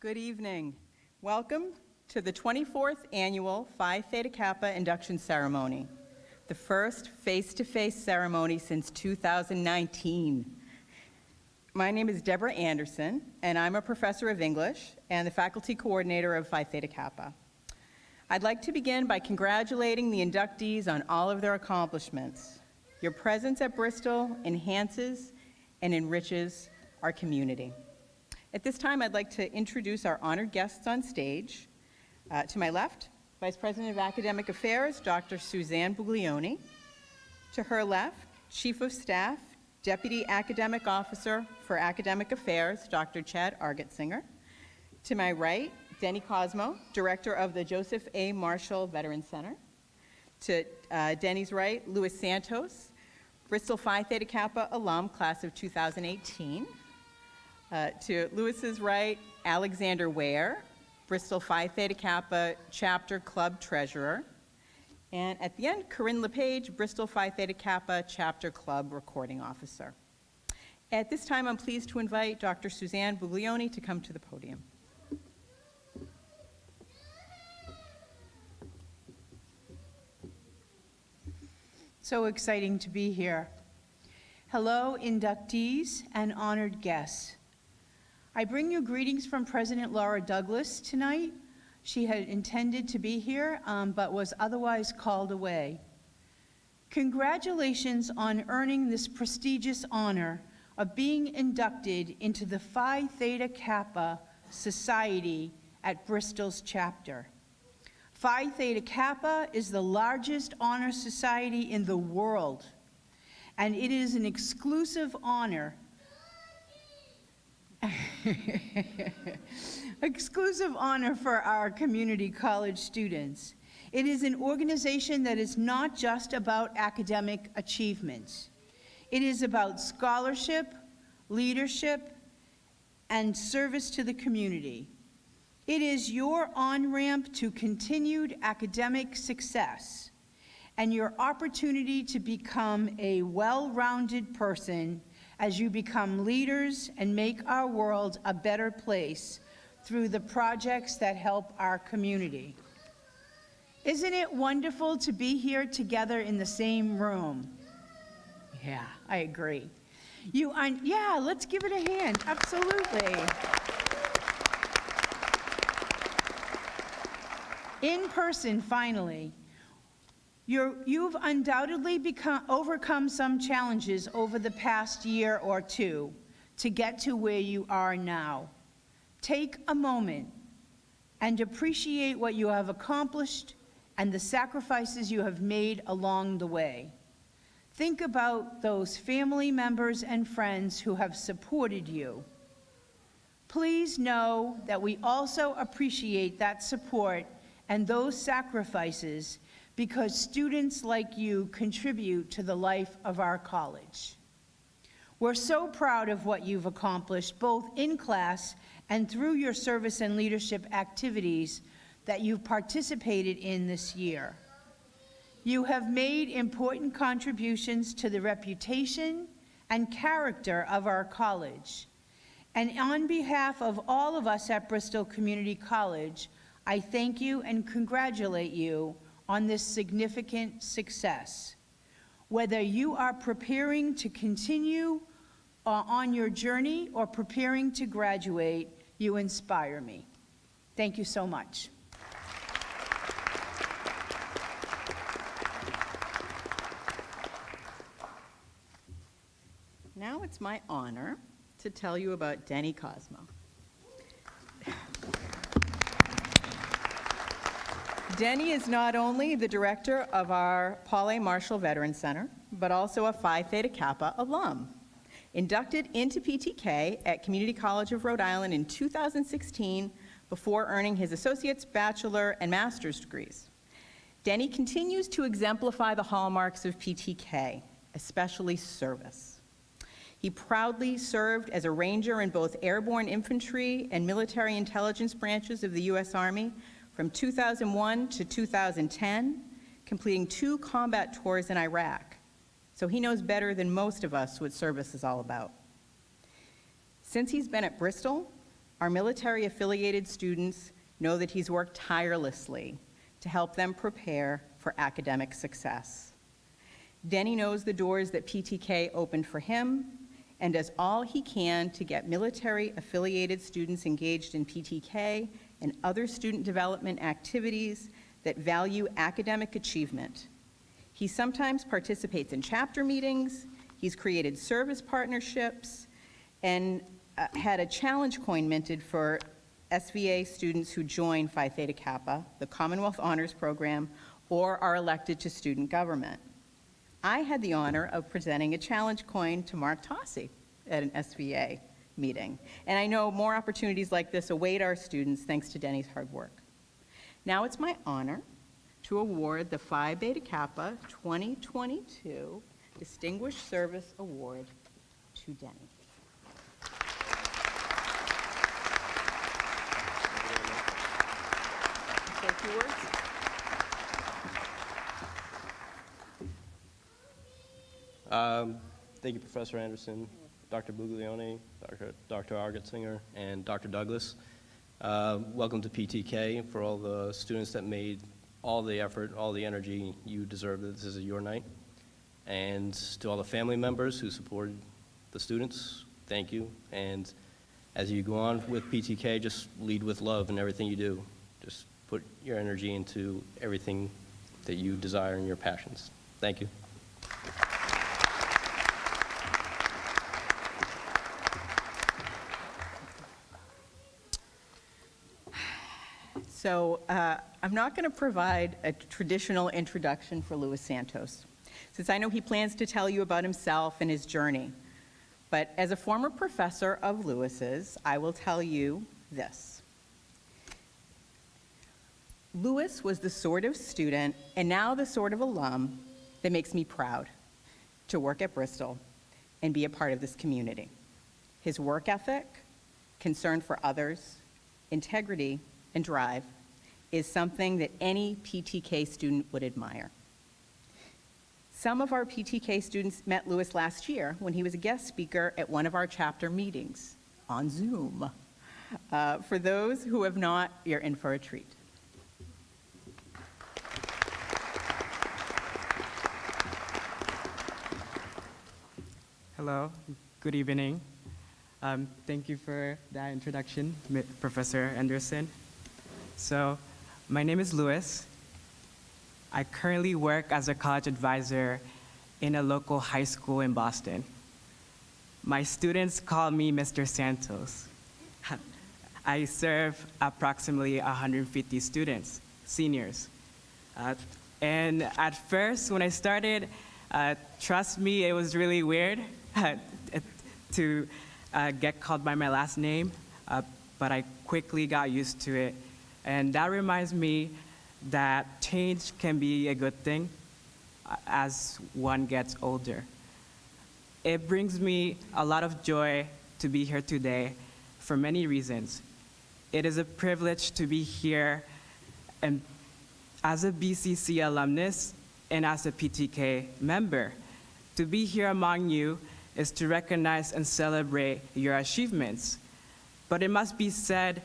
Good evening. Welcome to the 24th Annual Phi Theta Kappa Induction Ceremony, the first face-to-face ceremony since 2019. My name is Deborah Anderson, and I'm a professor of English and the faculty coordinator of Phi Theta Kappa. I'd like to begin by congratulating the inductees on all of their accomplishments. Your presence at Bristol enhances and enriches our community. At this time, I'd like to introduce our honored guests on stage. Uh, to my left, Vice President of Academic Affairs, Dr. Suzanne Buglione. To her left, Chief of Staff, Deputy Academic Officer for Academic Affairs, Dr. Chad Argetsinger. To my right, Denny Cosmo, Director of the Joseph A. Marshall Veterans Center. To uh, Denny's right, Louis Santos, Bristol Phi Theta Kappa alum, class of 2018. Uh, to Louis's right, Alexander Ware, Bristol Phi Theta Kappa Chapter Club Treasurer. And at the end, Corinne LePage, Bristol Phi Theta Kappa Chapter Club Recording Officer. At this time, I'm pleased to invite Dr. Suzanne Buglione to come to the podium. So exciting to be here. Hello, inductees and honored guests. I bring you greetings from President Laura Douglas tonight. She had intended to be here, um, but was otherwise called away. Congratulations on earning this prestigious honor of being inducted into the Phi Theta Kappa Society at Bristol's chapter. Phi Theta Kappa is the largest honor society in the world, and it is an exclusive honor Exclusive honor for our community college students. It is an organization that is not just about academic achievements. It is about scholarship, leadership, and service to the community. It is your on-ramp to continued academic success and your opportunity to become a well-rounded person as you become leaders and make our world a better place through the projects that help our community. Isn't it wonderful to be here together in the same room? Yeah, I agree. You, yeah, let's give it a hand, absolutely. In person, finally, you have undoubtedly become, overcome some challenges over the past year or two to get to where you are now. Take a moment and appreciate what you have accomplished and the sacrifices you have made along the way. Think about those family members and friends who have supported you. Please know that we also appreciate that support and those sacrifices because students like you contribute to the life of our college. We're so proud of what you've accomplished, both in class and through your service and leadership activities that you've participated in this year. You have made important contributions to the reputation and character of our college. And on behalf of all of us at Bristol Community College, I thank you and congratulate you on this significant success. Whether you are preparing to continue uh, on your journey or preparing to graduate, you inspire me. Thank you so much. Now it's my honor to tell you about Denny Cosmo. Denny is not only the director of our Paul A. Marshall Veterans Center, but also a Phi Theta Kappa alum. Inducted into PTK at Community College of Rhode Island in 2016 before earning his associate's, bachelor, and master's degrees. Denny continues to exemplify the hallmarks of PTK, especially service. He proudly served as a ranger in both airborne infantry and military intelligence branches of the U.S. Army from 2001 to 2010, completing two combat tours in Iraq. So he knows better than most of us what service is all about. Since he's been at Bristol, Our military-affiliated students know that he's worked tirelessly to help them prepare for academic success. Denny knows the doors that PTK opened for him and does all he can to get military-affiliated students engaged in PTK and other student development activities that value academic achievement. He sometimes participates in chapter meetings, he's created service partnerships, and uh, had a challenge coin minted for SVA students who join Phi Theta Kappa, the Commonwealth Honors Program, or are elected to student government. I had the honor of presenting a challenge coin to Mark Tossi at an SVA meeting. And I know more opportunities like this await our students thanks to Denny's hard work. Now it's my honor to award the Phi Theta Kappa 2022 Distinguished Service Award to Denny. Um, Thank you, Professor Anderson, Dr. Buglione, Dr. Dr. And Dr. Douglas. Uh, Welcome to PTK for all the students that made all the effort, all the energy. You deserve this is your night. And to all the family members who supported the students, thank you. And as you go on with PTK, just lead with love in everything you do. Just put your energy into everything that you desire and your passions. Thank you. So uh, I'm not going to provide a traditional introduction for Luis Santos, since I know he plans to tell you about himself and his journey. But as a former professor of Lewis's, I will tell you this. Lewis was the sort of student, and now the sort of alum, that makes me proud to work at Bristol and be a part of this community. His work ethic, concern for others, integrity, and drive is something that any PTK student would admire. Some of our PTK students met Lewis last year when he was a guest speaker at one of our chapter meetings on Zoom. Uh, for those who have not, you're in for a treat. Hello, good evening. Um, thank you for that introduction, Professor Anderson. So, my name is Louis. I currently work as a college advisor in a local high school in Boston. My students call me Mr. Santos. I serve approximately 150 students, seniors. Uh, and at first, when I started, uh, trust me, it was really weird to uh, get called by my last name, uh, but I quickly got used to it. And that reminds me that change can be a good thing uh, as one gets older. It brings me a lot of joy to be here today for many reasons. It is a privilege to be here and as a BCC alumnus and as a PTK member. To be here among you is to recognize and celebrate your achievements. But it must be said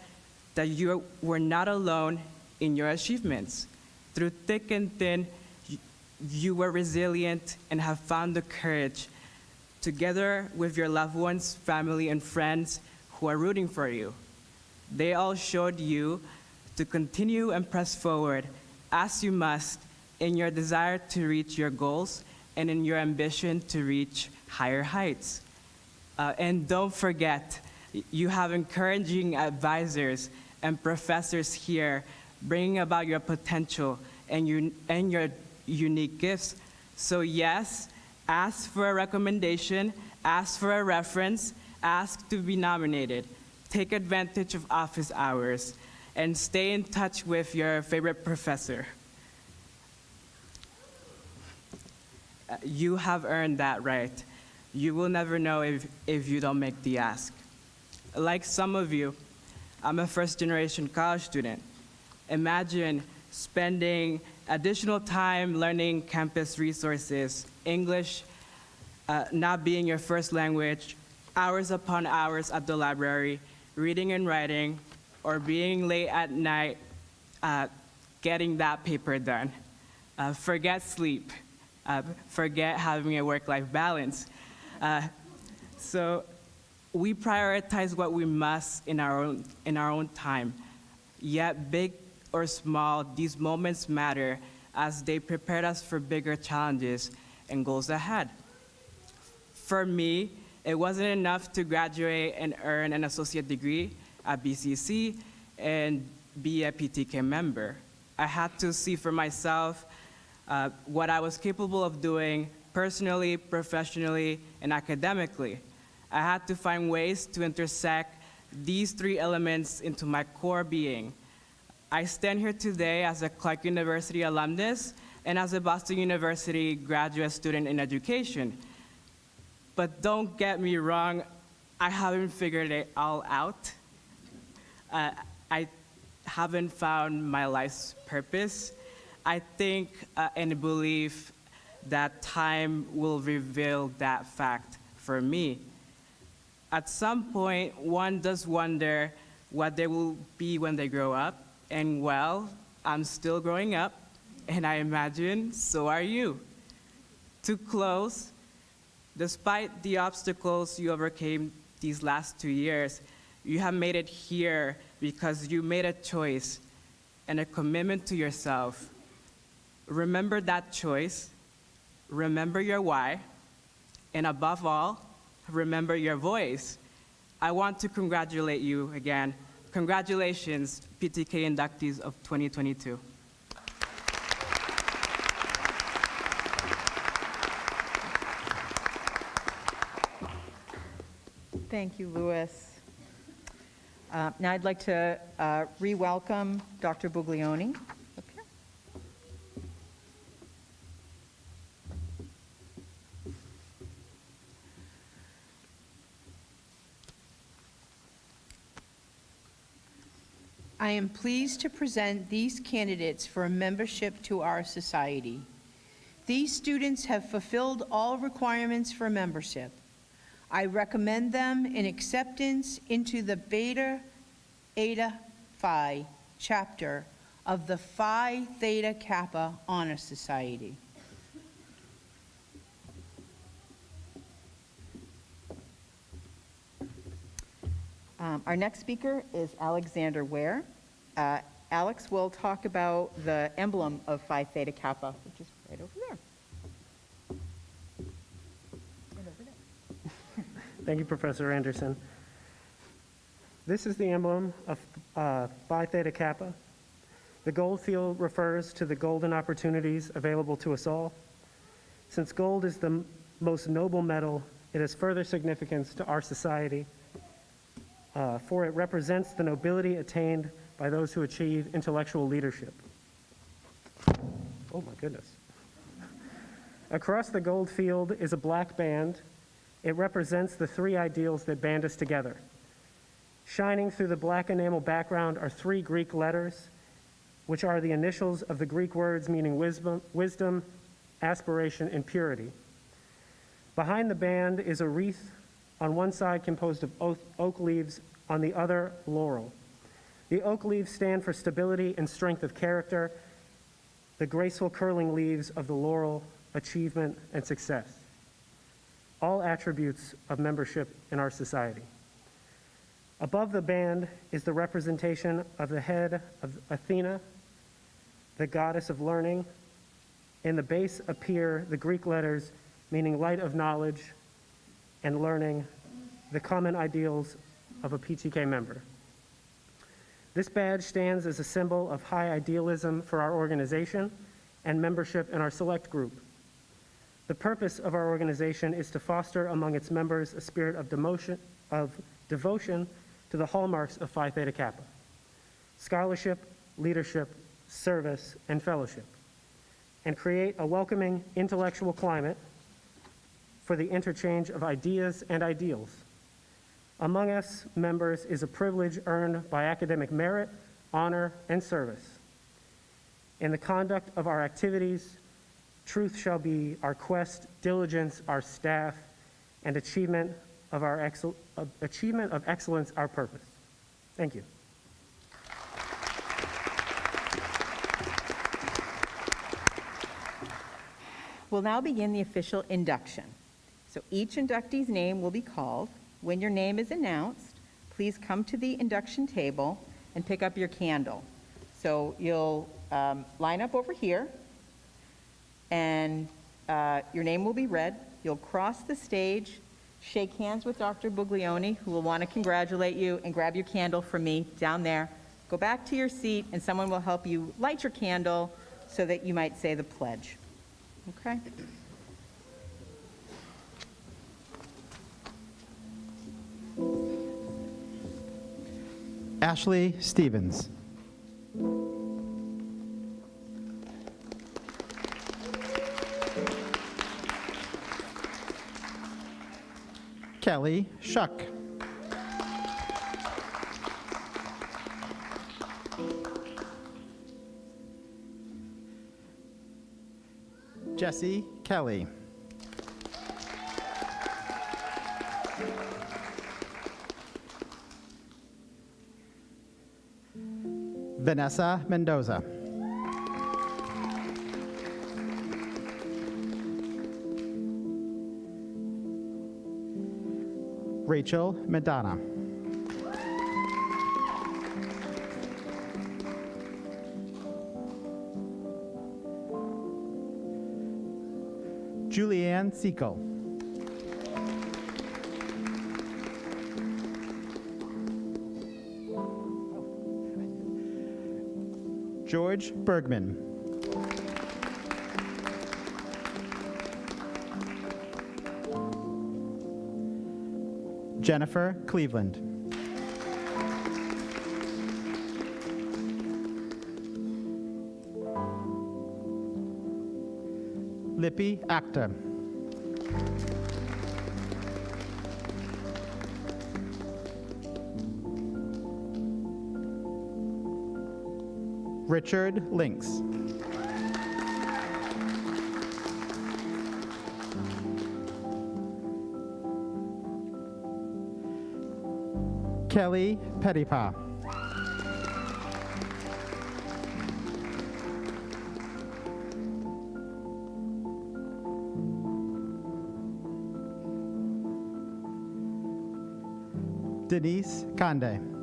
that you were not alone in your achievements. Through thick and thin, you- were resilient and have found the courage, together with your loved ones, family, and friends who are rooting for you. They all showed you to continue and press forward as you must in your desire to reach your goals and in your ambition to reach higher heights. Uh, and don't forget, you have encouraging advisors and professors here bringing about your potential and, your and your unique gifts. So, yes, ask for a recommendation, ask for a reference, ask to be nominated. Take advantage of office hours and stay in touch with your favorite professor. You have earned that right. You will never know if, if you don't make the ask. Like some of you, I'm a first generation college student. Imagine spending additional time learning campus resources, English uh, not being your first language, hours upon hours at the library, reading and writing, or being late at night uh, getting that paper done. Uh, forget sleep. Uh, forget having a work-life balance. Uh, so we prioritize what we must in our own, in our own time. Yet, big or small, these moments matter as they prepared us for bigger challenges and goals ahead. For me, it wasn't enough to graduate and earn an associate degree at BCC and be a PTK member. I had to see for myself uh, what I was capable of doing personally, professionally, and academically. I had to find ways to intersect these three elements into my core being. I stand here today as a Clark University alumnus and as a Boston University graduate student in education. But don't get me wrong, I haven't figured it all out. Uh, I haven't found my life's purpose. I think uh, and believe that time will reveal that fact for me. At some point, one does wonder what they will be when they grow up. And well, I'm still growing up, and I imagine so are you. To close, despite the obstacles you overcame these last two years, you have made it here because you made a choice and a commitment to yourself. Remember that choice, remember your why, and above all, remember your voice. I want to congratulate you again. Congratulations, PTK inductees of 2022. Thank you, Louis. Uh, Now I'd like to uh, re-welcome Dr. Buglione. up here. I am pleased to present these candidates for membership to our society. These students have fulfilled all requirements for membership. I recommend them in acceptance into the Beta Eta Phi chapter of the Phi Theta Kappa Honor Society. Um, Our next speaker is Alexander Ware. Uh, Alex will talk about the emblem of Phi Theta Kappa, which is right over there. Right over there. Thank you, Professor Anderson. This is the emblem of uh, Phi Theta Kappa. The gold field refers to the golden opportunities available to us all. Since gold is the most noble metal, it has further significance to our society, uh, for it represents the nobility attained by those who achieve intellectual leadership. Oh, my goodness. Across the gold field is a black band it represents the three ideals that band us together. Shining through the black enamel background are three Greek letters, which are the initials of the Greek words meaning wisdom, wisdom aspiration, and purity. Behind the band is a wreath on one side composed of oak, leaves, on the other, laurel. The oak leaves stand for stability and strength of character, the graceful curling leaves of the laurel, achievement and success all attributes of membership in our society. Above the band is the representation of the head of Athena, the goddess of learning. In the base appear the Greek letters meaning light of knowledge and learning, the common ideals of a PTK member. This badge stands as a symbol of high idealism for our organization and membership in our select group. The purpose of our organization is to foster among its members a spirit of, demotion, of devotion to the hallmarks of Phi Theta Kappa scholarship, leadership, service, and fellowship, and create a welcoming intellectual climate for the interchange of ideas and ideals. Among us members is a privilege earned by academic merit, honor, and service. In the conduct of our activities, Truth shall be our quest, diligence our staff, and achievement of, our excel- achievement of excellence our purpose. Thank you. We'll now begin the official induction. So each inductee's name will be called. When your name is announced, please come to the induction table and pick up your candle. So you'll um, line up over here, and uh, your name will be read. You'll cross the stage, shake hands with Dr. Buglione, who will want to congratulate you, and grab your candle from me down there. Go back to your seat, and someone will help you light your candle so that you might say the pledge. Okay? Ashley Stevens. Kelly Shuck. Jesse Kelly. Vanessa Mendoza. Rachel Madonna. Julianne Sekel. George Bergman. Jennifer Cleveland. Lippy Acta. Richard Links. Kelly Pettipa. Denise Conde.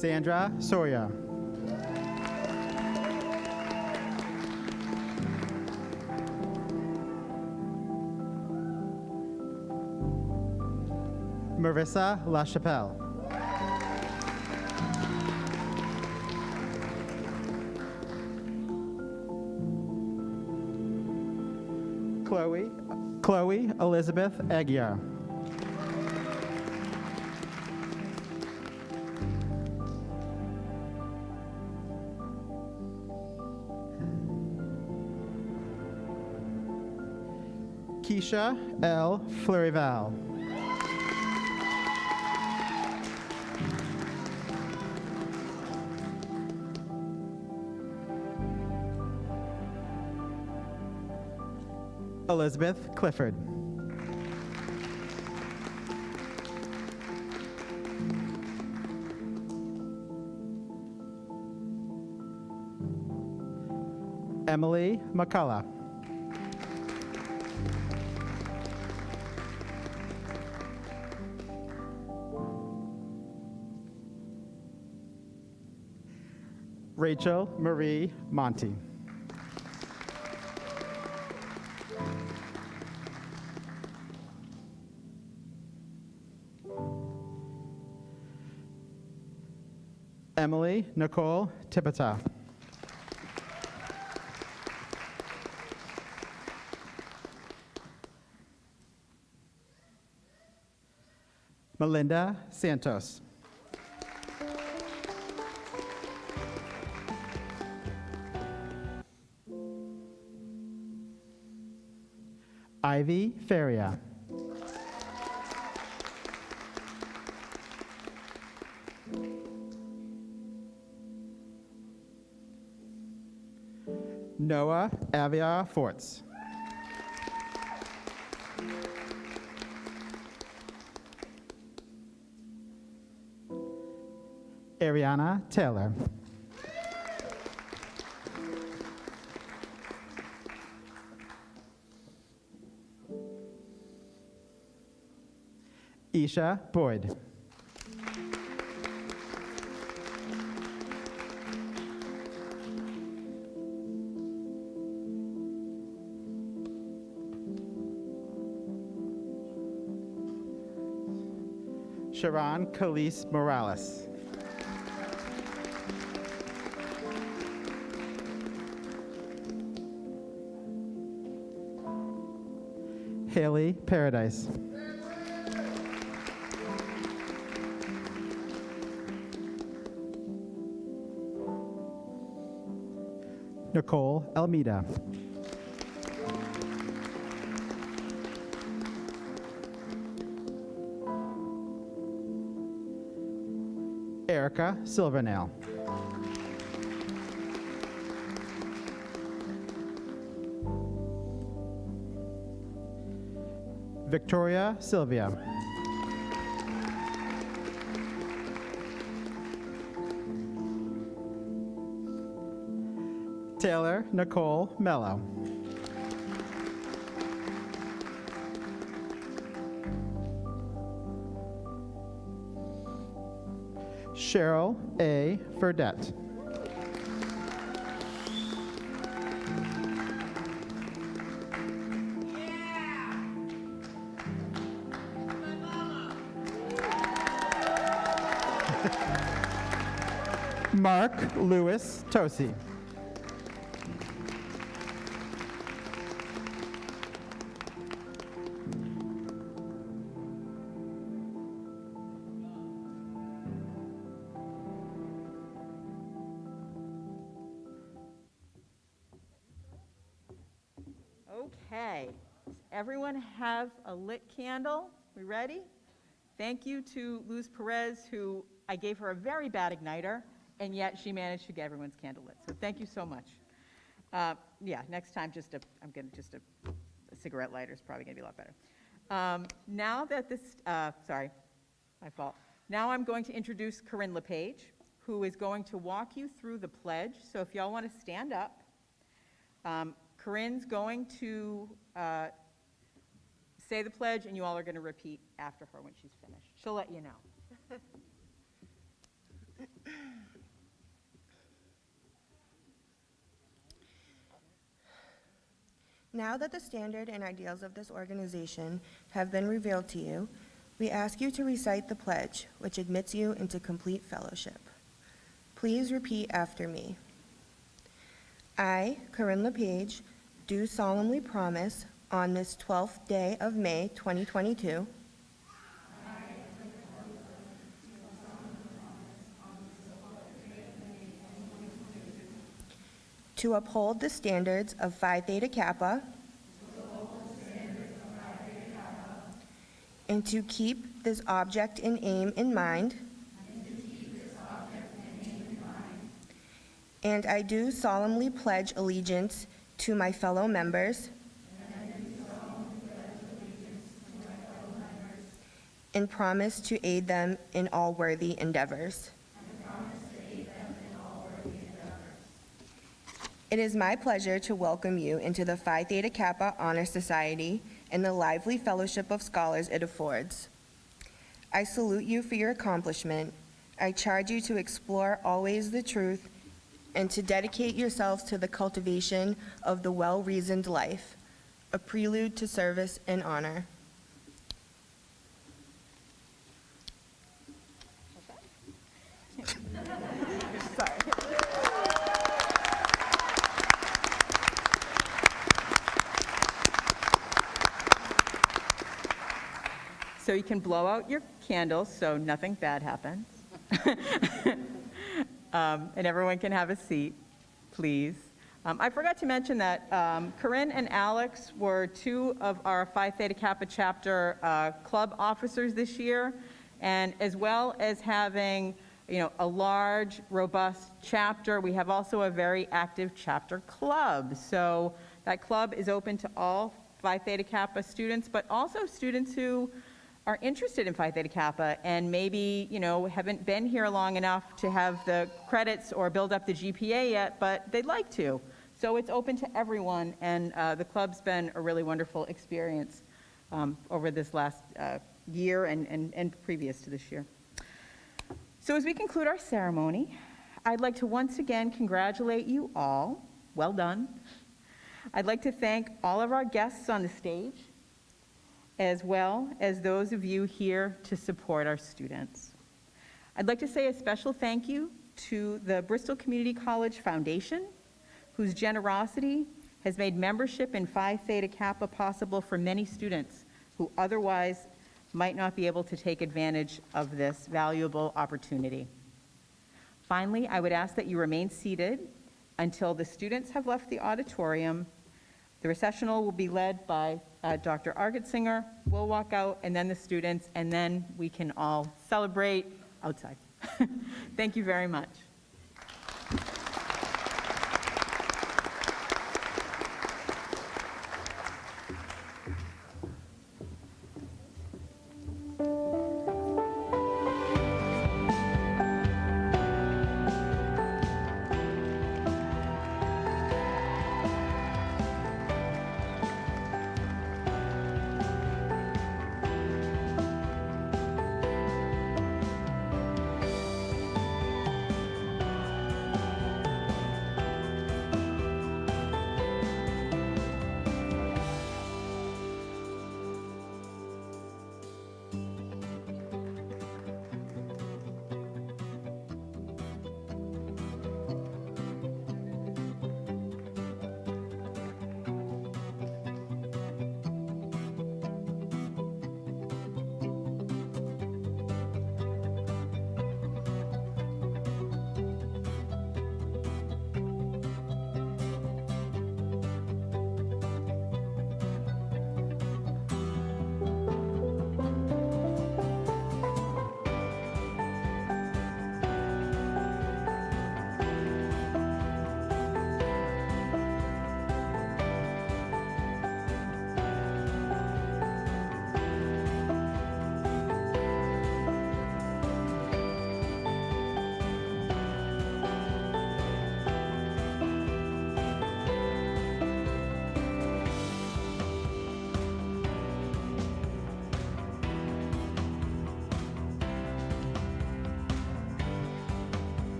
Sandra Soria. Marissa LaChapelle. Chloe, Chloe Elizabeth Aguirre. Keisha L. Flurival. Elizabeth Clifford. Emily McCullough. Rachel Marie Monty. Emily Nicole Tipita. Melinda Santos. Ivy Feria. Noah Avia Forts. Ariana Taylor. Isha Boyd. Sharon Khalees Morales. Haley Paradise. Nicole Almeida. Erica Silvernail. Victoria Sylvia. Taylor Nicole Mello. Cheryl A. Furdette. Mark Lewis Tosi. Candle? We ready? Thank you to Luz Perez, who I gave her a very bad igniter, and yet she managed to get everyone's candle lit. So thank you so much. Uh, Yeah, next time, just a, I'm gonna, just a a cigarette lighter is probably gonna be a lot better. Um, Now that this, uh, sorry, my fault. Now I'm going to introduce Corinne LePage, who is going to walk you through the pledge. So if y'all want to stand up. Um, Corinne's going to uh, say the pledge, and you all are going to repeat after her when she's finished. She'll let you know. Now that the standard and ideals of this organization have been revealed to you, we ask you to recite the pledge, which admits you into complete fellowship. Please repeat after me. I, Corinne LePage, do solemnly promise on this 12th day of May 2022 to uphold the standards of Phi Theta Kappa. And to keep this object and aim in mind. And I do solemnly pledge allegiance to my fellow members and promise to aid them in all worthy endeavors. It is my pleasure to welcome you into the Phi Theta Kappa Honor Society and the lively fellowship of scholars it affords. I salute you for your accomplishment. I charge you to explore always the truth and to dedicate yourselves to the cultivation of the well-reasoned life, a prelude to service and honor. So you can blow out your candles so nothing bad happens. Um, And everyone can have a seat, please. Um, I forgot to mention that um, Corinne and Alex were two of our Phi Theta Kappa chapter uh, club officers this year, and as well as having you know, a large, robust chapter. We have also a very active chapter club. So that club is open to all Phi Theta Kappa students, but also students who are interested in Phi Theta Kappa and maybe, you know, haven't been here long enough to have the credits or build up the GPA yet, but they'd like to. So it's open to everyone, and uh, the club's been a really wonderful experience um, over this last uh, year and, and, and previous to this year. So as we conclude our ceremony, I'd like to once again congratulate you all. Well done. I'd like to thank all of our guests on the stage, as well as those of you here to support our students. I'd like to say a special thank you to the Bristol Community College Foundation, whose generosity has made membership in Phi Theta Kappa possible for many students who otherwise might not be able to take advantage of this valuable opportunity. Finally, I would ask that you remain seated until the students have left the auditorium. The recessional will be led by uh, Dr. Argetsinger. We'll walk out, and then the students, and then we can all celebrate outside. Thank you very much.